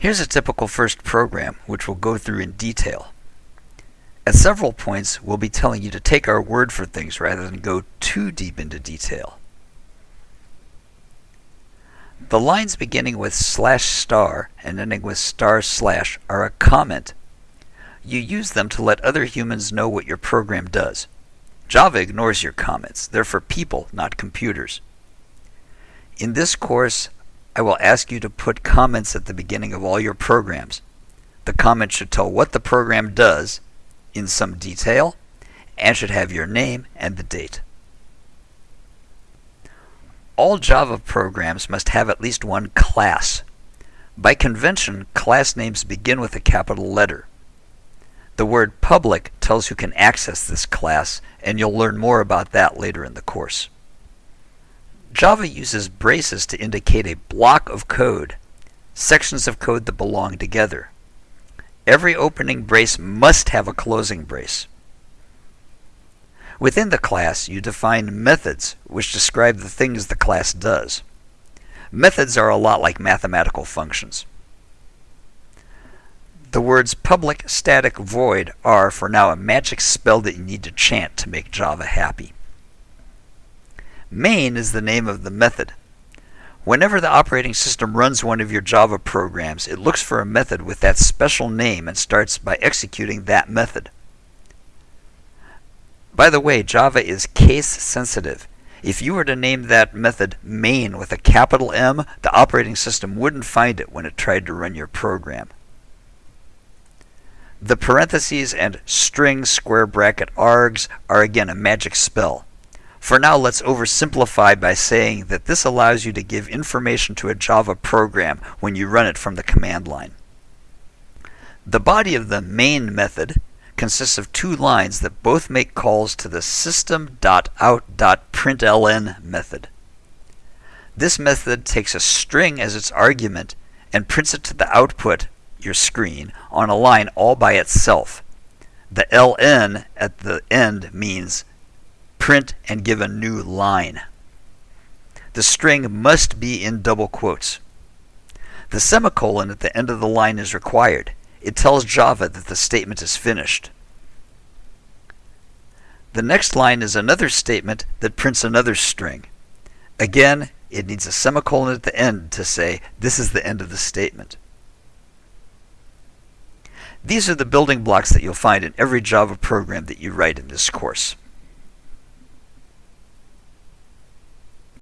Here's a typical first program, which we'll go through in detail. At several points, we'll be telling you to take our word for things rather than go too deep into detail. The lines beginning with slash star and ending with star slash are a comment. You use them to let other humans know what your program does. Java ignores your comments. They're for people, not computers. In this course, I will ask you to put comments at the beginning of all your programs. The comment should tell what the program does in some detail and should have your name and the date. All Java programs must have at least one class. By convention, class names begin with a capital letter. The word public tells who can access this class, and you'll learn more about that later in the course. Java uses braces to indicate a block of code, sections of code that belong together. Every opening brace must have a closing brace. Within the class, you define methods, which describe the things the class does. Methods are a lot like mathematical functions. The words public, static, void are, for now, a magic spell that you need to chant to make Java happy. Main is the name of the method. Whenever the operating system runs one of your Java programs, it looks for a method with that special name and starts by executing that method. By the way, Java is case sensitive. If you were to name that method main with a capital M, the operating system wouldn't find it when it tried to run your program. The parentheses and string square bracket args are again a magic spell. For now, let's oversimplify by saying that this allows you to give information to a Java program when you run it from the command line. The body of the main method consists of two lines that both make calls to the system.out.println method. This method takes a string as its argument and prints it to the output, your screen, on a line all by itself. The ln at the end means print and give a new line. The string must be in double quotes. The semicolon at the end of the line is required. It tells Java that the statement is finished. The next line is another statement that prints another string. Again, it needs a semicolon at the end to say, this is the end of the statement. These are the building blocks that you'll find in every Java program that you write in this course.